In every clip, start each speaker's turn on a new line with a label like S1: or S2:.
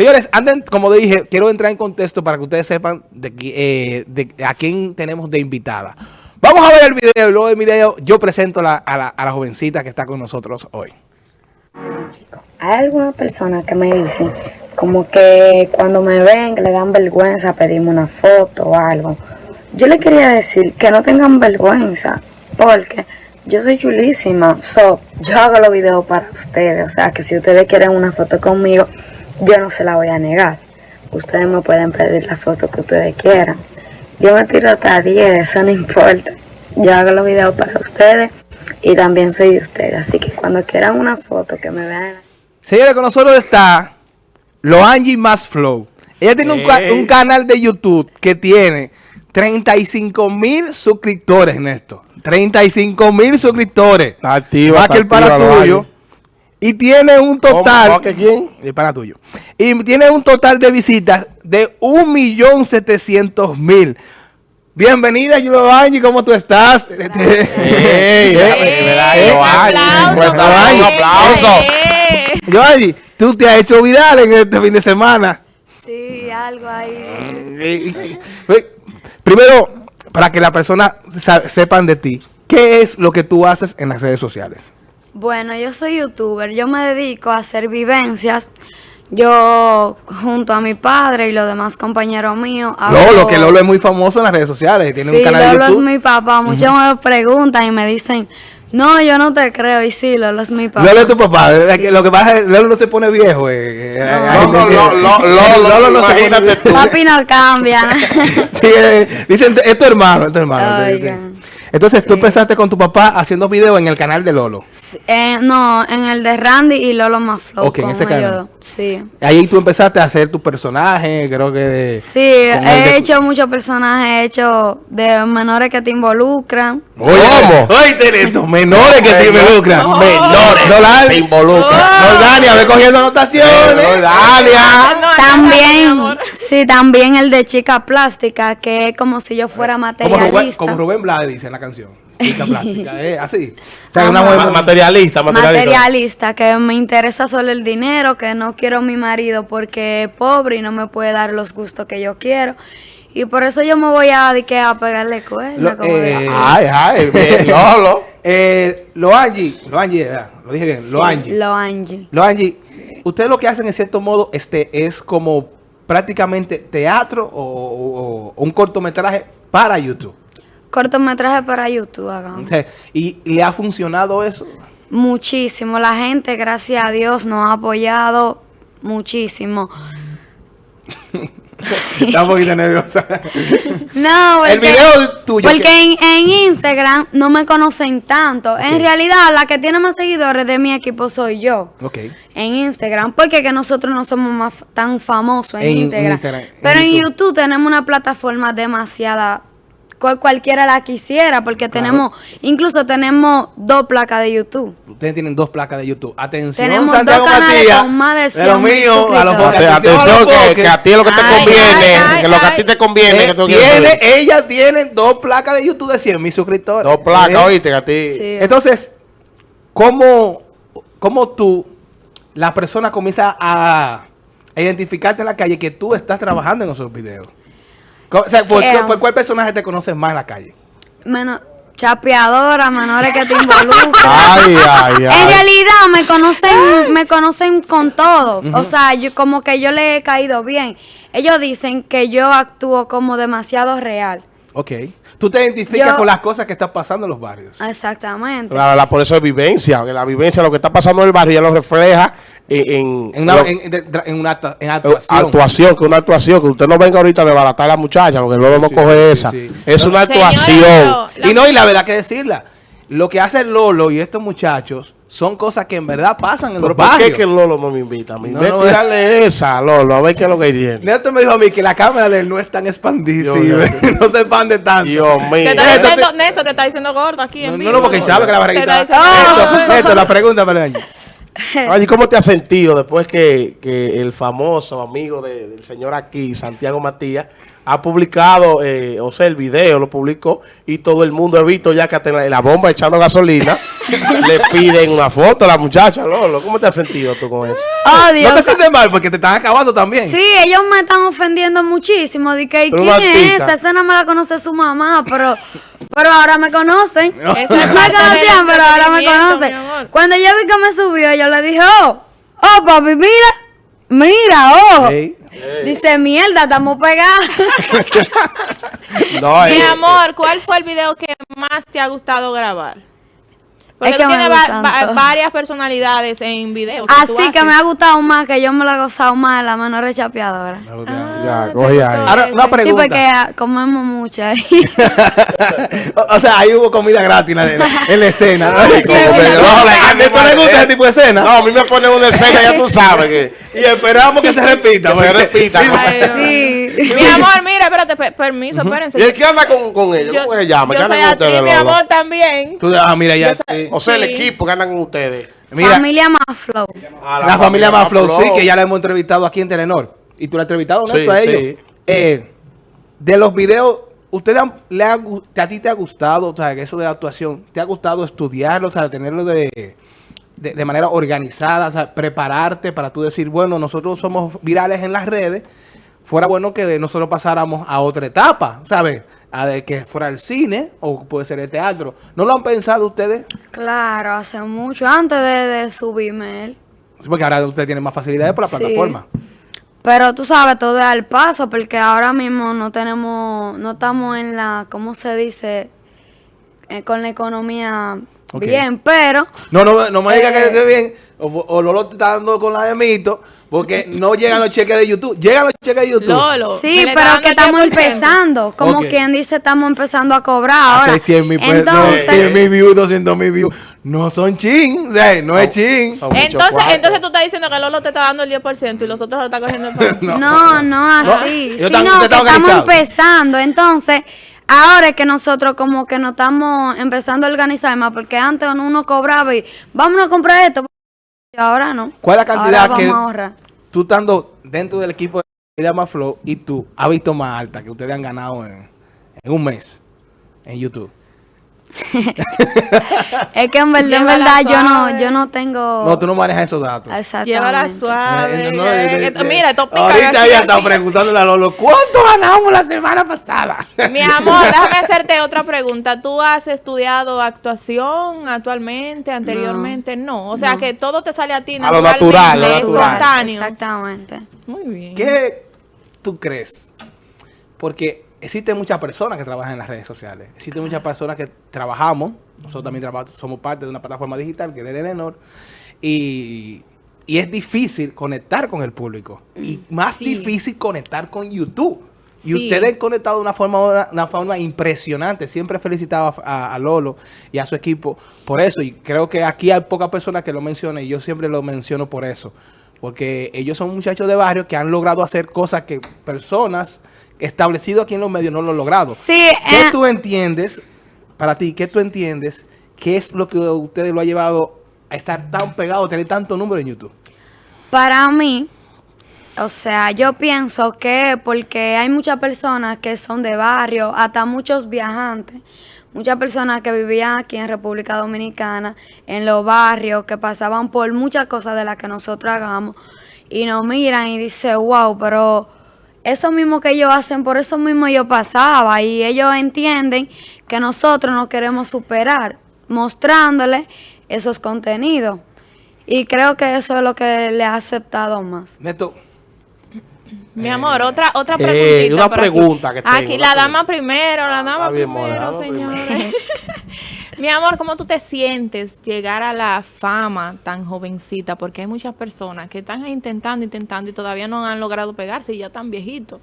S1: Señores, antes, como dije, quiero entrar en contexto para que ustedes sepan eh, de a quién tenemos de invitada. Vamos a ver el video y luego del video yo presento a, la, jovencita que está con nosotros hoy.
S2: Hay algunas personas que me dicen como que cuando me ven le dan vergüenza pedirme una foto o algo. Yo le quería decir que no tengan vergüenza porque yo soy chulísima. So, yo hago los videos para ustedes. O sea que si ustedes quieren una foto conmigo, yo no se la voy a negar. Ustedes me pueden pedir la foto que ustedes quieran. Yo me tiro hasta 10, eso no importa. Yo hago los videos para ustedes y también soy de ustedes. Así que cuando quieran una foto, que me vean.
S1: Señores, con nosotros está Loangie Más Flow. Ella tiene un, un, canal de YouTube que tiene 35 mil suscriptores en esto. 35 mil suscriptores.
S3: Está activa,
S1: Más que el para tuyo. Y tiene un total...
S3: ¿Cómo? ¿Que quién?
S1: El para tuyo. Y tiene un total de visitas de 1.700.000. Bienvenida, Giovanni, ¿cómo tú estás?
S3: ¡Ey! Un aplauso.
S1: Giovanni, tú te has hecho viral en este fin de semana.
S2: Sí, algo ahí.
S1: Primero, para que la persona sepan de ti, ¿qué es lo que tú haces en las redes sociales?
S2: Bueno, yo soy youtuber, yo me dedico a hacer vivencias. Yo, junto a mi padre y los demás compañeros míos...
S1: Hago... Lolo, que Lolo es muy famoso en las redes sociales, tiene
S2: sí,
S1: un canal
S2: Lolo
S1: de YouTube.
S2: es mi papá, muchos uh -huh. me preguntan y me dicen... No, yo no te creo, y sí, Lolo es mi papá.
S1: Lolo es tu papá, sí. lo que pasa es que Lolo no se pone viejo. Eh.
S3: No, no, no, Lolo, Lolo no se pone
S2: Papi no cambia.
S1: sí, eh, dicen, es tu hermano, es tu hermano.
S2: Oigan.
S1: Entonces, tú sí. empezaste con tu papá haciendo videos en el canal de Lolo.
S2: Eh, no, en el de Randy y Lolo más flow.
S1: Ok, en ese canal.
S2: Sí.
S1: Ahí tú empezaste a hacer tu personaje, creo que de...
S2: Sí, he de... hecho muchos personajes, he hecho de menores que te involucran.
S1: Oye, ¿Cómo? Oye, estos menores que te involucran.
S3: No. Menores
S1: no,
S3: que te involucran.
S1: No, Dania, ve cogiendo anotaciones.
S3: No, Dania.
S2: También, sí, también el de chica plástica, que es como si yo fuera materialista.
S1: Como Rubén, como Rubén Blades dice en la canción. Chica plástica, ¿eh? Así.
S3: O sea, una mujer materialista, materialista.
S2: Materialista, que me interesa solo el dinero, que no quiero a mi marido porque es pobre y no me puede dar los gustos que yo quiero. Y por eso yo me voy a, que, a pegarle cuerda.
S1: Lo,
S2: como
S1: eh,
S3: ay, ay,
S1: eh, lo Angie, lo Angie, lo dije bien, lo Angie.
S2: Lo Angie.
S1: Lo Angie, ustedes lo que hacen en cierto modo este es como prácticamente teatro o, o, o un cortometraje para YouTube.
S2: Cortometraje para YouTube, hagamos.
S1: ¿Y le ha funcionado eso?
S2: Muchísimo. La gente, gracias a Dios, nos ha apoyado muchísimo.
S1: Está un poquito nerviosa.
S2: No, porque,
S1: el video tuyo.
S2: Porque que... en, en, Instagram no me conocen tanto. Okay. En realidad, la que tiene más seguidores de mi equipo soy yo.
S1: Ok.
S2: En Instagram. Porque que nosotros no somos más tan famosos en, en Instagram. Instagram. Pero en YouTube. YouTube tenemos una plataforma demasiada cualquiera la quisiera, porque claro. tenemos, incluso tenemos dos placas de YouTube.
S1: Ustedes tienen dos placas de YouTube. Atención,
S2: tenemos
S1: Santiago
S2: dos canales
S1: Matías,
S2: con más de 100
S1: de lo mío, a los
S3: atención, atención que, que, a ti es lo que te conviene,
S2: ay, ay,
S3: que lo que a ti te conviene.
S1: Eh,
S3: que tú
S1: tiene, ella tiene dos placas de YouTube de 100 mil suscriptores.
S3: Dos placas,
S1: ¿Eh?
S3: oíste, a ti.
S2: Sí.
S1: Entonces, ¿cómo, ¿cómo tú, la persona comienza a identificarte en la calle que tú estás trabajando en esos videos? O sea, ¿por,
S2: Eh,
S1: ¿por cuál personaje te conoces más en la calle?
S2: Menos chapeadora, menores que te involucran.
S3: Ay, ay,
S2: En realidad me conocen, me conocen con todo. O sea, yo como que yo le he caído bien. Ellos dicen que yo actúo como demasiado real.
S1: Ok. Tú te identificas
S2: Yo-
S1: con las cosas que están pasando en los barrios.
S2: Exactamente.
S3: La, la- por eso es vivencia, la vivencia, lo que está pasando en el barrio ya lo refleja en, en,
S1: una,
S3: lo-
S1: en, una en
S3: eh,
S1: actuación.
S3: actuación, que una actuación, que usted no venga ahorita a desbaratar a la muchacha, porque luego no
S1: Sí,
S3: coge
S1: sí,
S3: esa.
S1: sí, sí.
S3: Es una actuación.
S1: Y no, y la verdad que decirla. Lo que hace Lolo y estos muchachos son cosas que en verdad pasan en
S3: Pero
S1: los
S3: ¿por qué
S1: barrios.
S3: es que Lolo no me invita? Me
S1: No,
S3: invita
S1: no,
S3: a tirarle esa, Lolo, a ver qué es lo que tiene.
S1: Néstor me dijo a mí que la cámara de él no es tan
S3: mío.
S1: no se expande tanto.
S3: Dios mío.
S4: Te está
S1: Néstor,
S4: diciendo, Néstor, te está diciendo gordo aquí en
S1: No,
S4: vivo.
S1: no, no, porque sabe que la barriguita... Néstor, Néstor, la pregunta para él.
S3: Oye, ¿cómo te has sentido después que, que el famoso amigo de- del señor aquí, Santiago Matías, ha publicado, eh, o sea, el video lo publicó y todo el mundo ha visto ya que hasta la, bomba echando gasolina le piden una foto a la muchacha, Lolo? ¿Cómo te has sentido tú con eso?
S2: Oh,
S1: No
S2: Dios.
S1: te sientes mal porque te están acabando también.
S2: Sí, ellos me están ofendiendo muchísimo. De que, ¿y ¿quién es esa? Esa no me la conoce su mamá, pero, pero ahora me conocen.
S1: No.
S2: Me conocían, pero ahora me conocen. Cuando yo vi que me subió, yo le dije, oh, oh, papi, mira, mira, oh.
S1: Sí.
S2: Dice, mierda, estamos pegados.
S3: No,
S4: Mi
S3: eh,
S4: amor, ¿cuál fue el video que más te ha gustado grabar? Porque
S2: Es que
S4: tienes va- va- varias personalidades en videos.
S2: Así que me ha gustado más, que yo me lo he gozado más, la mano rechapeadora.
S3: Ya, coge ahí.
S1: Ahora, una
S2: Sí,
S1: pregunta.
S2: porque ah, comemos mucho ahí.
S1: o, o sea, ahí hubo comida gratis en la, en la- en la escena.
S3: No,
S1: ¿A ti te gusta
S3: mal-
S1: ese tipo de escena?
S3: No, a mí me ponen una escena, ya tú sabes que...
S1: Y esperamos que se repita.
S3: Que se
S1: porque-
S3: repita.
S1: Sí,
S2: sí.
S4: Mi amor, mira, espérate, pe- permiso, espérense.
S3: ¿Y el que anda con, con ellos?
S4: Yo,
S3: ¿Cómo se llama? ¿Qué
S4: yo
S3: anda
S4: soy
S3: con
S4: actriz,
S3: ustedes,
S4: mi amor, también.
S1: Tú, ah, mira, ya.
S4: Soy-
S1: sí.
S3: O sea, el
S4: Sí.
S3: equipo que andan con ustedes.
S1: Mira,
S2: Familia más flow.
S3: A
S1: la, familia Maflow, sí, que ya la hemos entrevistado aquí en Telenor. Y tú la has entrevistado, ¿no?
S3: Sí,
S1: a
S3: sí.
S1: ellos. Eh, de los videos, ¿usted han- le ha, a ti te ha gustado, o sea, que eso de actuación, te ha gustado estudiarlo, o sea, tenerlo de, de, de manera organizada, o sea, prepararte para tú decir, bueno, nosotros somos virales en las redes, fuera bueno que nosotros pasáramos a otra etapa, ¿sabes? A de que fuera el cine o puede ser el teatro. ¿No lo han pensado ustedes?
S2: Claro, hace mucho, antes de, de subirme él.
S1: Sí, porque ahora usted tiene más facilidades por la
S2: Sí.
S1: plataforma.
S2: Pero tú sabes, todo es al paso, porque ahora mismo no tenemos, no estamos en la, ¿cómo se dice? Eh, con la economía bien, pero
S1: No, no, no me digas
S2: Eh.
S1: que, que bien. O, o Lolo te está dando con la de mito. Porque no llegan los cheques de YouTube. Llegan los cheques de YouTube.
S4: Lolo.
S2: sí, pero que estamos
S4: 10%.
S2: empezando. Como
S1: Ok.
S2: quien dice, estamos empezando a cobrar ahora.
S1: Hace 100 mil
S2: Entonces,
S1: 100 mil views, 200 mil views. No son chin. o sea, no es chin.
S4: Entonces, entonces tú estás diciendo que Lolo te está dando el 10% y los otros lo están cogiendo el pan.
S1: No.
S2: No, no así, sino
S1: tam-
S2: que estamos empezando. Entonces, ahora es que nosotros como que nos estamos empezando a organizar más, porque antes uno cobraba y vamos a comprar esto. Ahora no.
S1: ¿Cuál es la cantidad
S2: Ahora
S1: que
S2: ahorrar.
S1: tú estando dentro del equipo de Flow y tú has visto más alta que ustedes han ganado en, en un mes en YouTube?
S2: Es que en verdad, en verdad, yo no, yo no tengo...
S1: No, tú no manejas esos datos.
S4: Llévala
S2: Exactamente.
S4: suave.
S1: Eh, no, eh, eh,
S4: mira, esto pica
S1: Ahorita
S4: así.
S1: estaba preguntándole a Lolo, ¿cuánto ganamos la semana pasada?
S4: Mi amor, déjame hacerte otra pregunta. ¿Tú has estudiado actuación actualmente, anteriormente? No. O sea, que todo te sale a ti
S3: A lo natural, lo natural.
S4: espontáneo.
S2: Exactamente.
S4: Muy bien.
S1: ¿Qué tú crees? Porque existen muchas personas que trabajan en las redes sociales. Existen muchas personas que trabajamos. Nosotros también traba- somos parte de una plataforma digital que es de Telenor. Y, y es difícil conectar con el público. Y más
S4: Sí.
S1: difícil conectar con YouTube. Y
S4: Sí.
S1: ustedes han conectado de una forma, una forma impresionante. Siempre he felicitado a, Lolo y a su equipo por eso. Y creo que aquí hay pocas personas que lo mencionan y yo siempre lo menciono por eso. Porque ellos son muchachos de barrio que han logrado hacer cosas que personas establecidas aquí en los medios no lo han logrado.
S2: Sí,
S1: ¿Qué
S2: eh,
S1: tú entiendes, para ti, qué tú entiendes, qué es lo que a ustedes lo ha llevado a estar tan pegado, a tener tanto número en YouTube?
S2: Para mí, o sea, yo pienso que porque hay muchas personas que son de barrio, hasta muchos viajantes, muchas personas que vivían aquí en República Dominicana, en los barrios, que pasaban por muchas cosas de las que nosotros hagamos, y nos miran y dicen, wow, pero eso mismo que ellos hacen, por eso mismo yo pasaba, y ellos entienden que nosotros nos queremos superar, mostrándoles esos contenidos. Y creo que eso es lo que le ha aceptado más.
S1: Neto,
S4: Mi amor, otra otra
S3: Eh,
S4: preguntita.
S3: una
S4: por aquí.
S3: pregunta que tengo,
S4: Aquí,
S3: una
S4: la dama
S3: pregunta.
S4: primero, la dama
S3: Está bien,
S4: primero, señores. Mi amor, ¿cómo tú te sientes llegar a la fama tan jovencita? Porque hay muchas personas que están intentando, intentando y todavía no han logrado pegarse y ya están viejitos.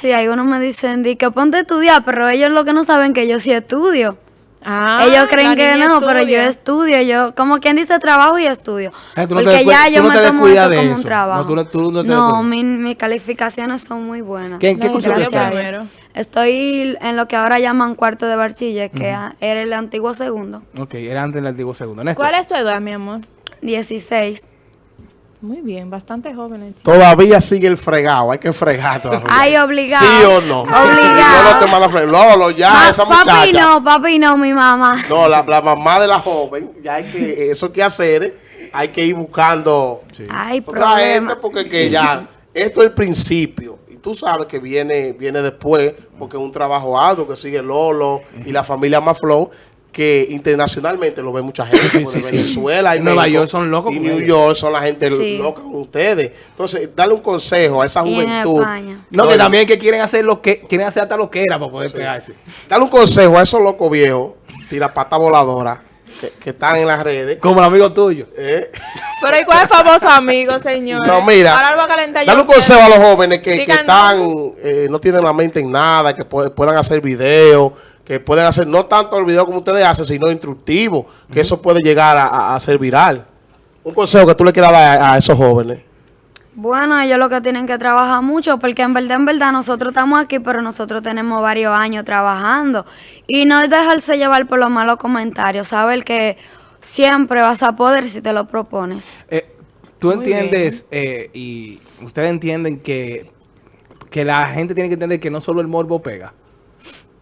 S2: Sí, algunos me dicen, di que ponte a estudiar, pero ellos lo que no saben que yo sí estudio.
S4: Ah,
S2: ellos creen que no, pero yo estudio, yo, como quien dice, trabajo y estudio.
S1: Eh, tú no te
S2: Porque ya yo
S1: no
S2: me
S1: te
S2: tomo esto
S1: de
S2: como
S1: eso.
S2: un trabajo.
S1: No, tú no- tú no te
S2: No,
S1: descuidas.
S2: mi- mis calificaciones son muy buenas.
S1: ¿Qué- en qué curso
S4: a
S1: estás?
S2: Estoy en lo que ahora llaman cuarto de bachiller, que era el antiguo segundo.
S1: Ok, era antes del antiguo segundo. Néstor,
S4: ¿Cuál es tu edad, mi amor?
S2: 16.
S4: Muy bien, bastante jóvenes. chicos.
S3: Todavía sigue el fregado, hay que fregar todavía.
S2: Ay, obligado.
S3: ¿Sí o no?
S2: Obligado.
S3: Lolo te manda a fregar. Lolo, ya,
S2: Pa-
S3: esa
S2: papi
S3: muchacha.
S2: no, papi no, mi mamá.
S3: No, la, la mamá de la joven, ya hay que, eso que hacer, hay que ir buscando
S2: Ay,
S3: otra
S2: problema.
S3: gente porque que ya, esto es el principio. Tú sabes que viene, viene después, porque es un trabajo arduo que sigue Lolo y la familia Maflow, que internacionalmente lo ve mucha gente, como de Venezuela y
S1: En Nueva
S3: México,
S1: York son locos
S3: Y New
S1: ellos.
S3: York son la gente
S2: Sí.
S3: loca con ustedes. Entonces, darle un consejo a esa juventud.
S1: No, que también que quieren hacer lo que quieren hacer hasta lo que era para poder pegarse.
S3: Dale un consejo a esos locos viejos, tira pata voladora, que, que están en las redes.
S1: Como el amigo tuyo.
S3: ¿eh?
S4: Pero ¿y cuál es famoso amigo, señor?
S3: No, mira,
S4: Ahora lo voy a calentar
S3: dale un consejo a los jóvenes que, que están, eh, no tienen la mente en nada, que pu- puedan hacer videos, que pueden hacer no tanto el video como ustedes hacen, sino instructivo, que eso puede llegar a, a- a ser viral. Un consejo que tú le quieras dar a, a esos jóvenes.
S2: Bueno, ellos lo que tienen que trabajar mucho, porque en verdad, en verdad, nosotros estamos aquí, pero nosotros tenemos varios años trabajando. Y no es dejarse llevar por los malos comentarios, saber que siempre vas a poder si te lo propones.
S1: Eh, Tú
S4: Muy
S1: entiendes eh, y ustedes entienden que, que la gente tiene que entender que no solo el morbo pega.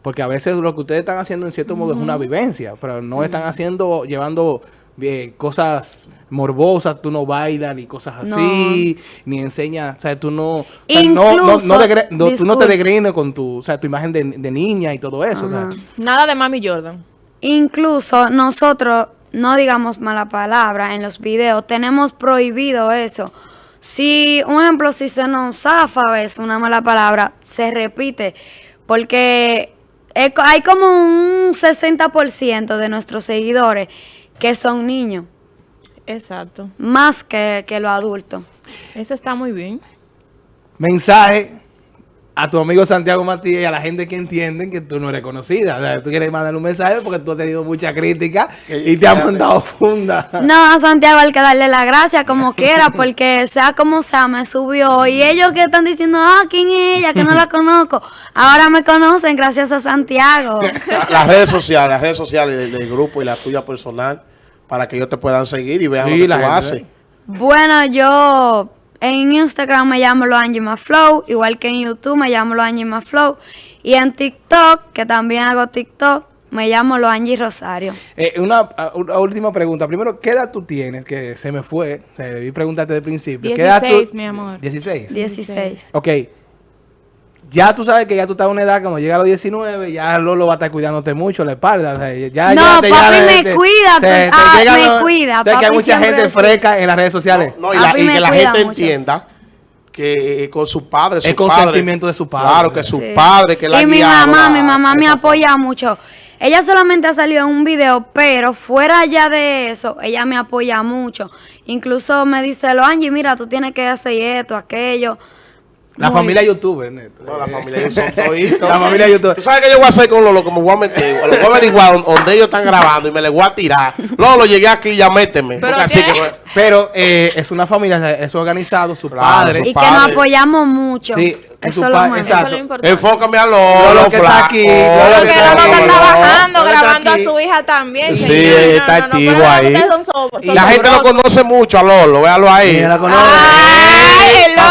S1: Porque a veces lo que ustedes están haciendo en cierto modo es una vivencia, pero no están haciendo, llevando eh, cosas morbosas, tú no bailas ni cosas así, ni enseñas, o sea, tú no, o sea, no, no, no,
S2: Incluso-
S1: degre- no- tú no te degrines con tu, o sea, tu imagen de, de niña y todo eso. o sea.
S2: Ajá.
S4: Nada de Mami Jordan.
S2: Incluso nosotros, no digamos mala palabra en los videos, tenemos prohibido eso. Si, un ejemplo, si se nos zafa a veces una mala palabra, se repite, porque hay como un 60% de nuestros seguidores que son niños,
S4: Exacto.
S2: más que, que los adultos.
S4: Eso está muy bien.
S1: mensaje a tu amigo Santiago Matías y a la gente que entienden que tú no eres conocida. O sea, tú quieres mandarle un mensaje porque tú has tenido mucha crítica y te han mandado funda.
S2: No, a Santiago hay que darle la gracia como quiera, porque sea como sea, me subió. Y ellos que están diciendo, ah, ¿quién es ella? Que no la conozco. Ahora me conocen gracias a Santiago.
S3: La- las redes sociales, las redes sociales del, del grupo y la tuya personal, para que ellos te puedan seguir y vean
S1: Sí,
S3: lo que
S1: la
S3: tú
S1: gente
S3: haces.
S2: Bueno, yo en Instagram me llamo Lo Angie Flow, igual que en YouTube me llamo Lo Angie Flow. Y en TikTok, que también hago TikTok, me llamo Lo Angie Rosario.
S1: Eh, una, última pregunta. Primero, ¿qué edad tú tienes? Que se me fue. O sea, debí preguntarte desde el principio. ¿Qué edad tú-
S4: 16, mi amor.
S1: 16.
S2: 16.
S1: Ok. Ya tú sabes que ya tú estás a una edad, cuando llega a los 19, ya Lolo va a estar cuidándote mucho la espalda. o sea, ya,
S2: No,
S1: ya te- ya
S2: papi
S1: te-
S2: me
S1: te-
S2: cuida,
S1: te- te
S2: ah, me cuida,
S1: Sé que hay mucha gente
S2: así.
S1: freca en las redes sociales.
S3: No, y, la- y que la gente
S2: mucho.
S3: entienda que eh, con su padre,
S1: Es
S3: su
S1: consentimiento de su padre.
S3: Claro, que su
S2: Sí.
S3: padre, que la
S2: Y mi mamá, mi mamá me apoya mucho. Ella solamente ha salido en un video, pero fuera ya de eso, ella me apoya mucho. Incluso me dice, lo Angie, mira, tú tienes que hacer esto, aquello.
S1: La familia youtuber, neto.
S3: No, la familia toditos.
S1: La familia youtuber.
S3: ¿Tú sabes qué yo voy a hacer con Lolo? Que me voy a meter. Lo voy a averiguar don- donde ellos están grabando y me le voy a tirar. Lolo, llegué aquí, ya méteme.
S4: Pero
S3: Porque así que...
S1: Pero eh, es una familia, es organizado, su
S3: Claro,
S1: padre.
S3: su
S2: Y que
S3: padre.
S2: nos apoyamos mucho.
S1: Sí, que
S2: eso lo
S1: exacto.
S4: Eso es lo importante.
S3: Enfócame a Lolo,
S1: Lolo que está
S3: flaco.
S1: aquí,
S4: Pero
S1: Lolo
S4: que
S1: que
S4: Lolo
S1: está
S4: está
S1: aquí.
S4: trabajando,
S1: está
S4: grabando a
S1: aquí.
S4: su hija también.
S3: Sí,
S4: señor.
S3: está activo
S4: pero
S3: ahí.
S4: son so- son
S3: La gente lo conoce mucho a Lolo, véalo ahí.
S1: Ella la conoce.
S4: ¡Ay, el Lolo!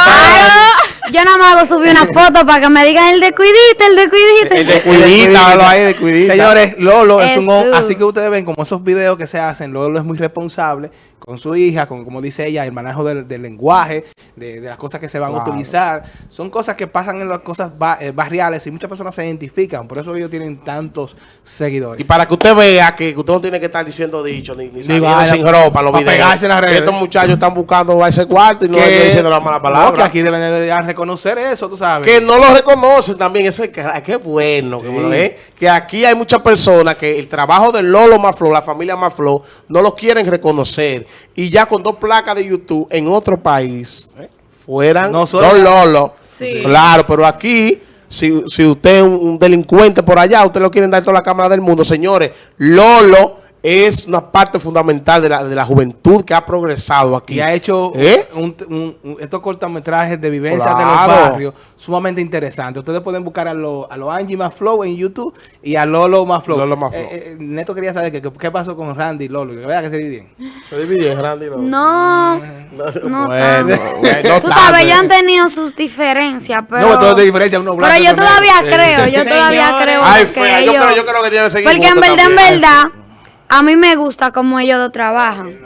S2: Yo nada más hago subir una foto para que me digan el de cuidita, el de cuidita.
S3: El de cuidita, véalo ahí, de cuidita.
S1: Señores, Lolo es un
S2: Jesús.
S1: hom- así que ustedes ven como esos videos que se hacen, Lolo es muy responsable con su hija, con como dice ella, el manejo del, del lenguaje, de, de las cosas que se van a utilizar. Son cosas que pasan en las cosas ba- eh, barriales y muchas personas se identifican, por eso ellos tienen tantos seguidores.
S3: Y para que usted vea que usted no tiene que estar diciendo dicho ni, ni saliendo
S1: vaya,
S3: sin ropa los videos.
S1: pegarse en
S3: Que. Estos muchachos están buscando a ese cuarto y no están diciendo la mala
S1: no,
S3: palabra.
S1: que aquí deben de reconocer eso, tú sabes.
S3: Que no lo reconocen también. Ese, que, qué bueno. Que,
S1: Sí.
S3: dé. que aquí hay muchas personas que el trabajo de Lolo Maflo, la familia Maflo, no lo quieren reconocer. Y ya con dos placas de YouTube en otro país, fueran
S1: No
S3: dos
S1: solo-
S3: Lolo.
S4: Sí.
S3: Claro, pero aquí, si, si usted es un, un delincuente por allá, usted lo quieren dar toda la cámara del mundo. Señores, Lolo es una parte fundamental de la, de la juventud que ha progresado aquí.
S1: Y ha hecho
S3: ¿Eh?
S1: un- un- un- estos cortometrajes de vivencias de
S3: Claro.
S1: los barrios sumamente interesantes. Ustedes pueden buscar a los a lo Angie Maflow en YouTube y a Lolo Maflow.
S3: Lolo Maflow.
S1: Eh, eh, Neto quería saber que- que- qué pasó con Randy y Lolo. Que vea que se dividen.
S3: Se dividió en Randy, ¿no?
S2: No, no
S3: Bueno,
S2: tanto.
S3: bueno,
S2: Tú
S3: no
S2: sabes, ellos han tenido sus diferencias, pero...
S1: no, todo de diferencia. Uno blanco
S2: Pero
S1: y
S2: yo todavía creo, yo todavía creo
S3: Ay,
S2: que
S3: fea,
S2: ellos...
S3: yo creo, yo creo que tiene que seguir
S2: Porque en verdad, en verdad, a mí me gusta como ellos dos trabajan.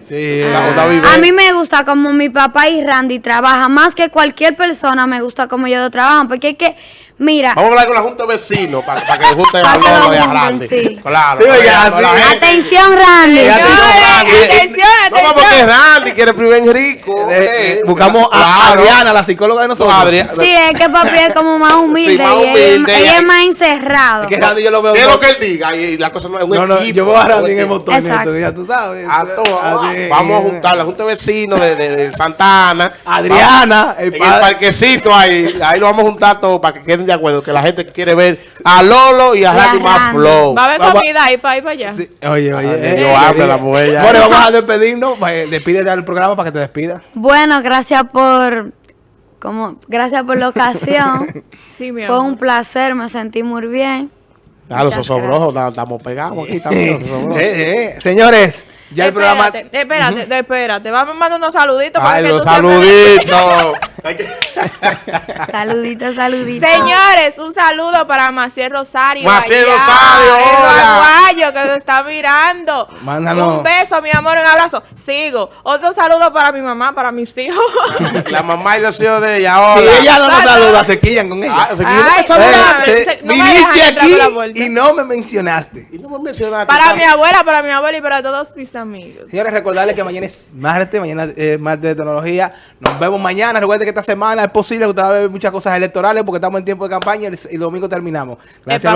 S1: Sí.
S3: Vive.
S2: A mí me gusta como mi papá y Randy trabajan. Más que cualquier persona me gusta como ellos dos trabajan. Porque es que, mira,
S3: Vamos a hablar con la Junta de Vecinos para, que junten
S2: Pa'
S3: a
S2: que lo
S3: Lolo y a
S2: junten,
S3: Randy.
S2: sí.
S3: Claro.
S1: Sí, oiga,
S3: para
S1: sí.
S3: la gente-
S2: atención Randy.
S3: Y a ti,
S4: Señores,
S3: Randy.
S4: atención,
S3: No, porque
S4: atención.
S3: Randy quiere primer rico.
S1: eh, eh,
S3: eh.
S1: buscamos a. Adriana, la psicóloga de
S3: No,
S1: nosotros.
S3: Adrián.
S2: Sí, es que papi es como más humilde,
S3: Sí, más
S2: y ella-
S3: humilde,
S2: ella,
S3: y-
S2: es más encerrado.
S1: Es que Randy yo lo veo.
S3: ¿Qué es lo que él diga? Y, y la cosa no es un
S1: No, no,
S3: equipo.
S1: yo veo a Randy en el motor.
S2: Exacto.
S1: Neto, ya tú sabes.
S3: A todo, vamos, a juntar la Junta de Vecinos de, de, de Santa Ana.
S1: Adriana, el
S3: en el parquecito ahí, ahí lo vamos a juntar todos para que de acuerdo, que la gente quiere ver a Lolo y a Randy más flow.
S4: Va a haber
S1: Vamos a-
S4: comida ahí para ir para allá.
S1: Sí, Oye, oye.
S3: Ah,
S1: eh,
S3: yo
S1: eh, eh,
S3: la mujer ya.
S1: Bueno, vamos a despedirnos. pues, Despídete al programa para que te despida.
S2: Bueno, gracias por como gracias por la ocasión.
S4: Sí, mi
S2: Fue
S4: amor.
S2: un placer, me sentí muy bien.
S3: Ah, los osobrosos, estamos pegados aquí también.
S1: Eh, eh, Señores, ya el programa.
S4: Espérate, espérate, espérate. Vamos a mandar unos saluditos. para
S3: Ay,
S4: que
S3: los
S4: tú siempre-
S3: saluditos.
S2: Saluditos, saluditos.
S4: Señores, un saludo para Maciel Rosario.
S3: Maciel
S4: allá,
S3: Rosario,
S4: El
S3: hola.
S4: aguayo que nos está mirando.
S1: Mándanos.
S4: Un beso, mi amor, un abrazo. Sigo. Otro saludo para mi mamá, para mis hijos.
S3: La mamá y los hijos de ella.
S1: Si
S3: Hola.
S1: ella no nos saluda, se quillan con ella.
S3: Ah, se
S4: Ay.
S1: Eh,
S4: se-
S1: se-
S4: no me
S1: viniste aquí y no me mencionaste.
S3: Y no me mencionaste.
S4: para mi abuela, para mi abuela y para todos mis amigos.
S1: Señores, recordarles que mañana es martes, mañana es martes de tecnología. Nos vemos mañana. Recuerden que esta semana es posible que usted va a ver muchas cosas electorales porque estamos en tiempo de campaña y el, domingo terminamos. Gracias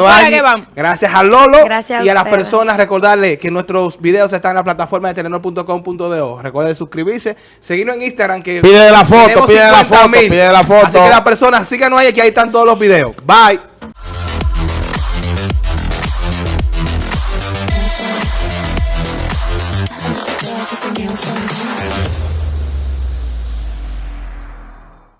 S1: gracias a Lolo
S2: Gracias a
S1: y a las personas. Recordarles que nuestros videos están en la plataforma de telenor.com.do. Recuerden suscribirse, seguirnos en Instagram que
S3: Pide la foto, pide la
S1: 50.000.
S3: foto, pide la foto.
S1: Así que las personas síganos ahí que ahí están todos los videos. Bye.